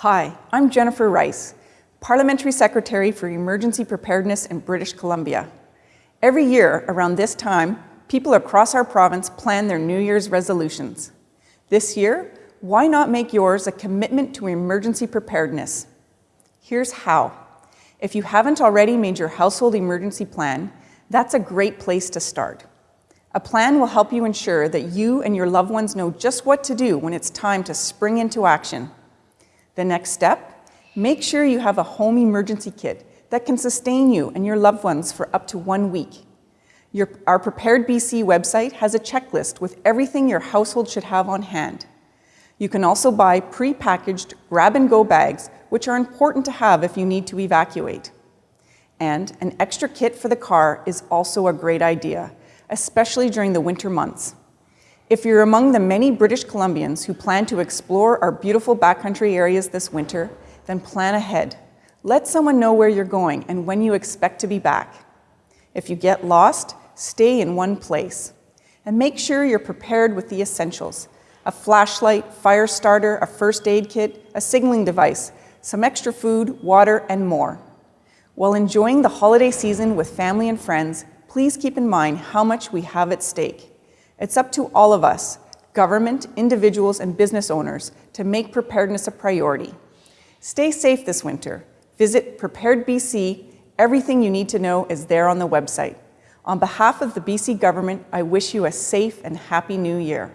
Hi, I'm Jennifer Rice, Parliamentary Secretary for Emergency Preparedness in British Columbia. Every year around this time, people across our province plan their New Year's resolutions. This year, why not make yours a commitment to emergency preparedness? Here's how. If you haven't already made your household emergency plan, that's a great place to start. A plan will help you ensure that you and your loved ones know just what to do when it's time to spring into action. The next step, make sure you have a home emergency kit that can sustain you and your loved ones for up to one week. Your, our Prepared BC website has a checklist with everything your household should have on hand. You can also buy pre-packaged grab-and-go bags, which are important to have if you need to evacuate. And an extra kit for the car is also a great idea, especially during the winter months. If you're among the many British Columbians who plan to explore our beautiful backcountry areas this winter, then plan ahead. Let someone know where you're going and when you expect to be back. If you get lost, stay in one place. And make sure you're prepared with the essentials. A flashlight, fire starter, a first aid kit, a signaling device, some extra food, water, and more. While enjoying the holiday season with family and friends, please keep in mind how much we have at stake. It's up to all of us, government, individuals, and business owners, to make preparedness a priority. Stay safe this winter. Visit Prepared BC. Everything you need to know is there on the website. On behalf of the BC government, I wish you a safe and happy new year.